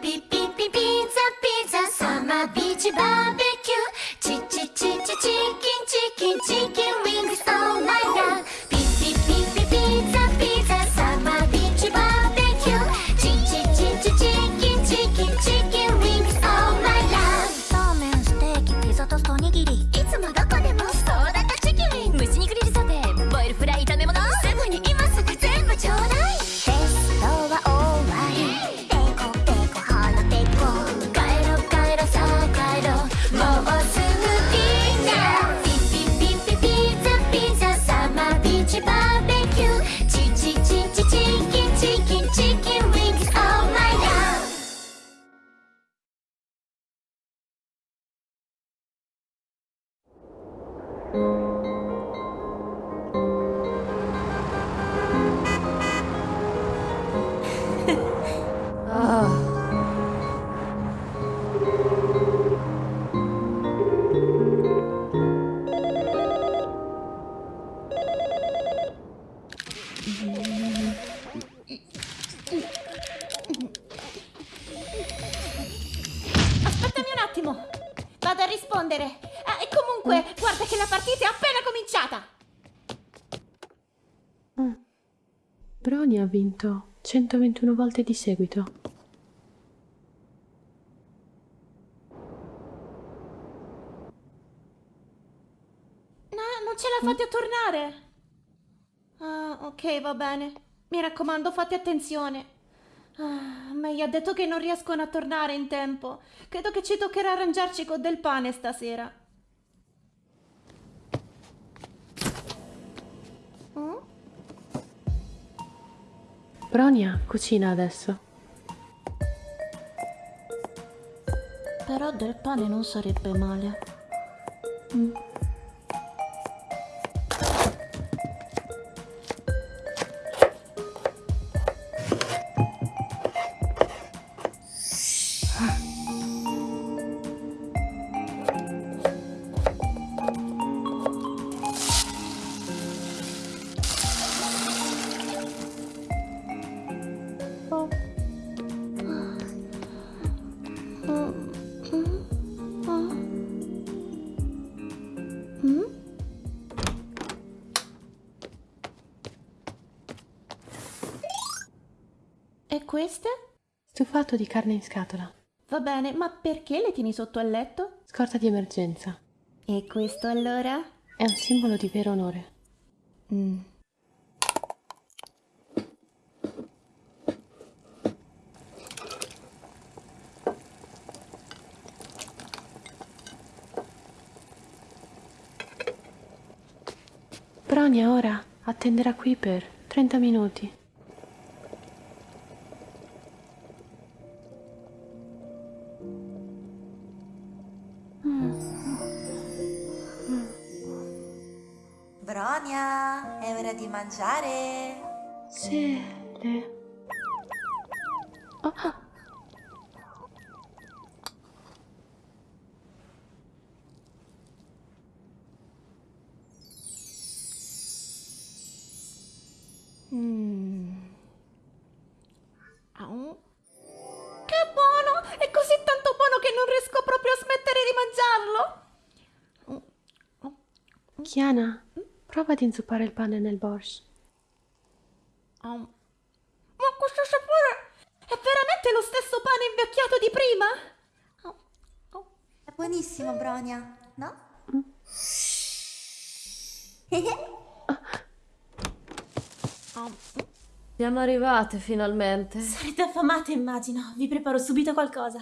pi pi pi pizza pizza summer beach barbecue. Chi chi chi chi chicken barbecue. Chi chicken chicken chicken wings. Oh my god. oh. Aspettami un attimo. Vado a rispondere. Ah, e comunque, guarda che la partita è appena cominciata. Brony ha vinto 121 volte di seguito. No, non ce la fate a tornare. Ok, va bene. Mi raccomando, fate attenzione. Ah, May ha detto che non riescono a tornare in tempo. Credo che ci toccherà arrangiarci con del pane stasera. Mm? Bronia cucina adesso. Però del pane non sarebbe male. E queste? Stufato di carne in scatola. Va bene, ma perché le tieni sotto al letto? Scorta di emergenza. E questo allora? È un simbolo di vero onore. Mm. Bronia ora attenderà qui per 30 minuti. Bronia, è ora di mangiare. Sele. Oh, Mm. Che buono! È così tanto buono che non riesco proprio a smettere di mangiarlo. Chiana, prova ad inzuppare il pane nel borscht. Au. Ma questo sapore è veramente lo stesso pane invecchiato di prima? Au. Au. È buonissimo, Bronia, no? Au. Siamo arrivate finalmente. Sarete affamate, immagino. Vi preparo subito qualcosa.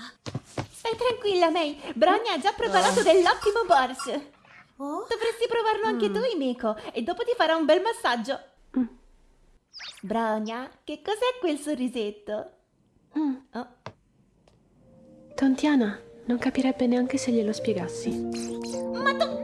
Stai tranquilla, May. Bronia ha già preparato dell'ottimo borsch. Oh? Dovresti provarlo anche tu, Imiko, e dopo ti farà un bel massaggio. Bronia, che cos'è quel sorrisetto? Mm. Oh. Tontiana non capirebbe neanche se glielo spiegassi. Ma tu